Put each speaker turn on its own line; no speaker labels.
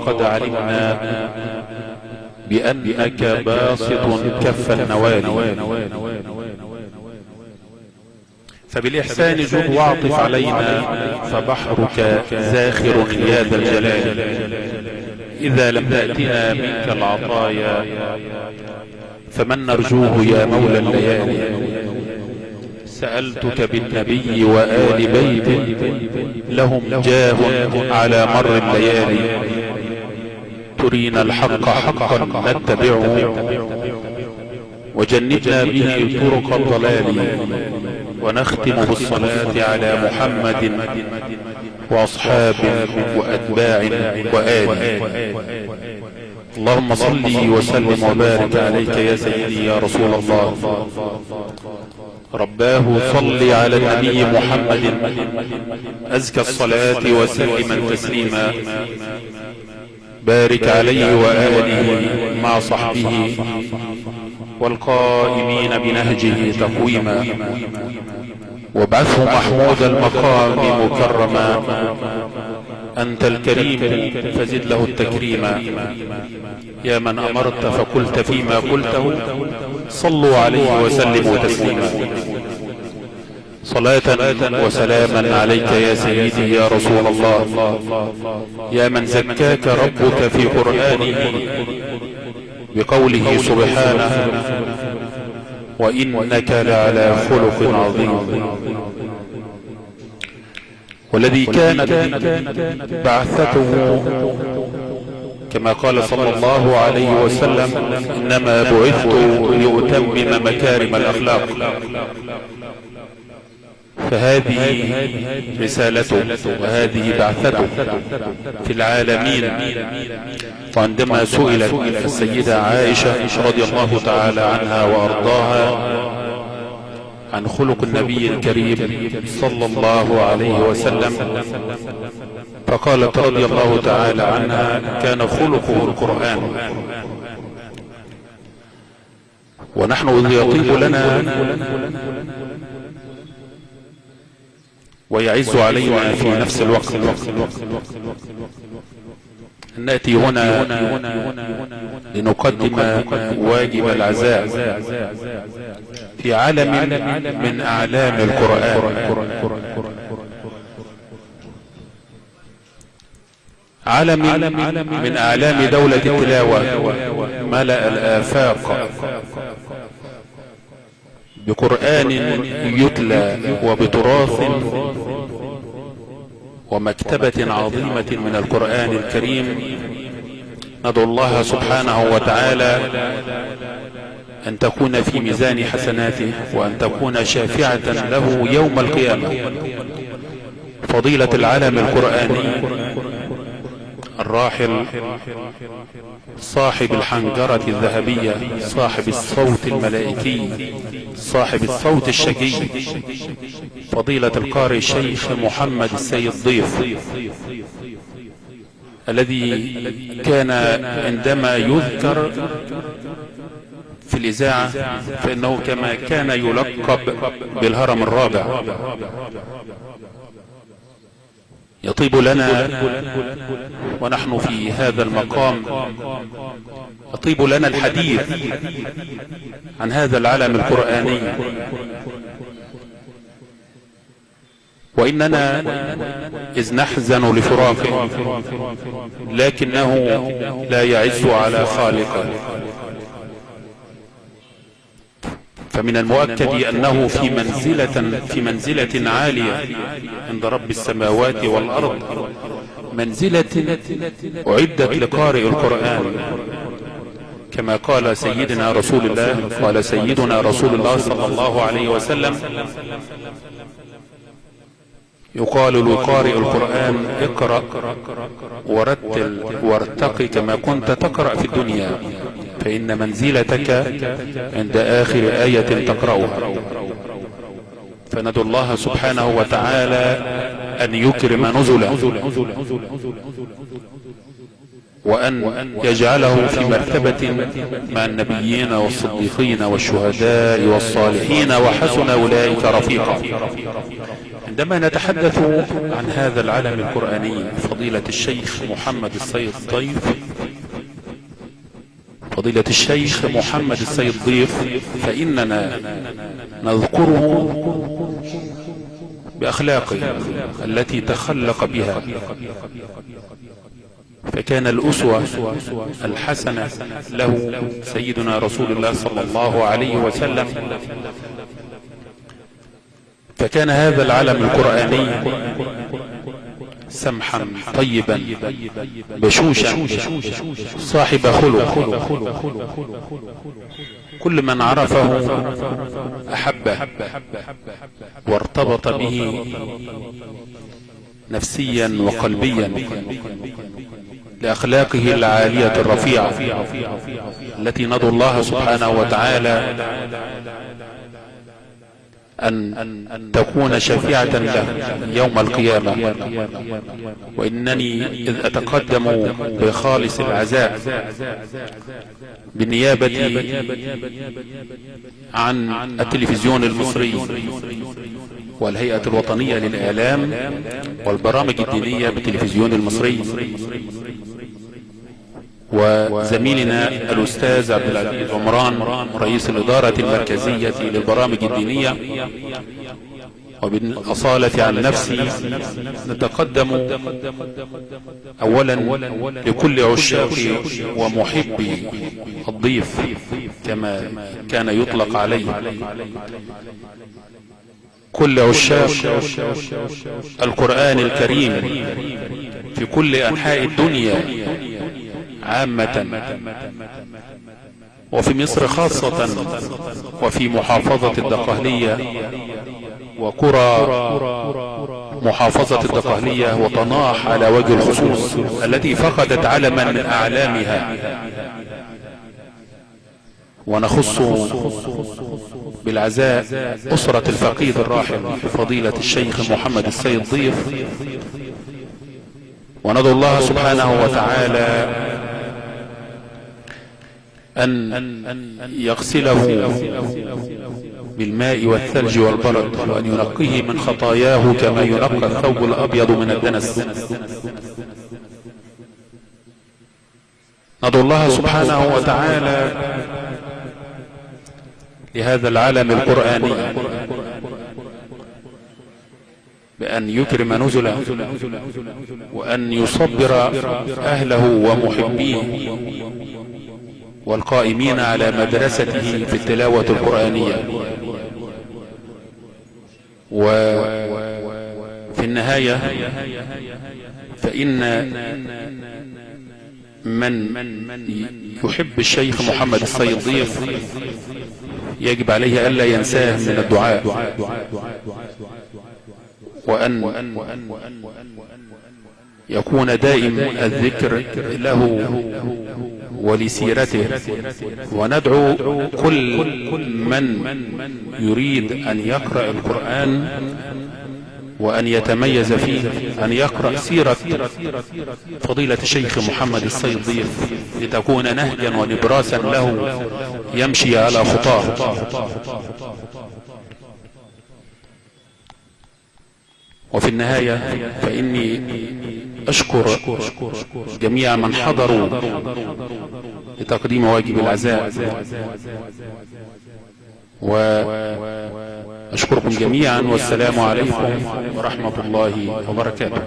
وقد علمنا بأنك باسط كف النوال. فبالإحسان جد واعطف علينا فبحرك زاخر يا ذا الجلال. إذا لم تأتنا منك العطايا فمن نرجوه يا مولى الليالي. سألتك بالنبي وآل بيت لهم جاه على مر الليالي. ترينا الحق حقا نتبعه. وجنبنا به طرق الضلال. ونختم بالصلاة على محمد وأصحاب وأتباع وآل اللهم صل وسلم وبارك عليك يا سيدي يا رسول الله. رباه صل على النبي محمد. أزكى الصلاة وسلم تسليما. بارك عليه وآله مع صحبه والقائمين بنهجه تقويما. وابعثه محمود المقام مكرما. أنت الكريم فزد له التكريما يا من أمرت فقلت فيما قلته صلوا عليه وسلموا تسليما. صلاة وسلاما عليك يا سيدي يا رسول الله. يا من زكاك ربك في قرآنه بقوله سبحانه وإنك لعلى خلق عظيم. والذي كانت بعثته كما قال صلى الله عليه وسلم إنما بعثت لأتمم مكارم الأخلاق. فهذه رسالته وهذه بعثته في العالمين. وعندما سئلت السيدة عائشة رضي الله تعالى عنها وأرضاها عن خلق النبي الكريم صلى الله عليه وسلم فقالت رضي الله تعالى عنها كان خلقه القرآن. ونحن إذ يطيب لنا ويعز علينا في نفس الوقت. نأتي هنا لنقدم واجب العزاء في عالم من أعلام القرآن. عالم من أعلام دولة التلاوة. ملأ الآفاق. بقرآن يتلى وبتراث ومكتبة عظيمة من القرآن الكريم. ندعو الله سبحانه وتعالى أن تكون في ميزان حسناته وأن تكون شافعة له يوم القيامة. فضيلة العالم القرآني. الراحل صاحب الحنجرة الذهبية صاحب الصوت الملائكي صاحب الصوت الشجي فضيلة القارئ الشيخ محمد السيد ضيف الذي كان عندما يذكر في الإذاعة فإنه كما كان يلقب بالهرم الرابع. يطيب لنا ونحن في هذا المقام. يطيب لنا الحديث عن هذا العالم القرآني. وإننا إذ نحزن لفراقه لكنه لا يعز على خالقه. فمن المؤكد أنه في منزلة, في منزلة عالية عند رب السماوات والأرض. منزلة أعدت لقارئ القرآن كما قال سيدنا رسول الله قال سيدنا رسول الله صلى الله عليه وسلم يقال لقارئ القرآن اقرأ ورتل وارتقي كما كنت تقرأ في الدنيا. فإن منزلتك عند آخر آية تقرأها. فندعو الله سبحانه وتعالى أن يكرم نزله وأن يجعله في مرتبة مع النبيين والصديقين والشهداء والصالحين وحسن أولئك رفيقا. عندما نتحدث عن هذا العلم القرآني فضيلة الشيخ محمد السيد ضيف فضيلة الشيخ محمد السيد ضيف فإننا نذكره بأخلاقه التي تخلق بها. فكان الأسوة الحسنة له سيدنا رسول الله صلى الله عليه وسلم. فكان هذا العلم القرآني سمحا طيبا بشوشا صاحب خلق. كل من عرفه أحبه وارتبط به نفسيا وقلبيا لأخلاقه العالية الرفيعة التي ندعو الله سبحانه وتعالى أن تكون شفيعة له يوم القيامة. وإنني إذ أتقدم بخالص العزاء بالنيابة عن التلفزيون المصري والهيئة الوطنية للإعلام والبرامج الدينية بالتلفزيون المصري. وزميلنا الأستاذ عبد العزيز عمران رئيس الإدارة المركزية للبرامج الدينية. وبالأصالة عن نفسي نتقدم أولا لكل عشاق ومحبي الضيف كما كان يطلق عليه. كل عشاق القرآن الكريم في كل أنحاء الدنيا عامة وفي مصر خاصة وفي محافظة الدقهلية وقرى محافظة الدقهلية وطناح على وجه الخصوص التي فقدت علما من أعلامها. ونخص بالعزاء أسرة الفقيد الراحل فضيلة الشيخ محمد السيد ضيف. وندعو الله سبحانه وتعالى أن يغسله بالماء والثلج والبرد وأن ينقيه من خطاياه كما ينقى الثوب الأبيض من الدنس. ندعو الله سبحانه وتعالى لهذا العالم القرآني بأن يكرم نزله وأن يصبر أهله ومحبيه. والقائمين على مدرسته في التلاوة القرآنية. وفي النهاية فإن من يحب الشيخ محمد السيد ضيف يجب عليه ألا ينساه من الدعاء. وأن يكون دائم الذكر له ولسيرته. وندعو كل من يريد أن يقرأ القرآن وأن يتميز فيه أن يقرأ سيرة فضيلة الشيخ محمد السيد ضيف لتكون نهجا ونبراسا له يمشي على خطاه. وفي النهاية فإني أشكر جميع من حضروا لتقديم واجب العزاء وأشكركم جميعا والسلام عليكم ورحمة الله وبركاته.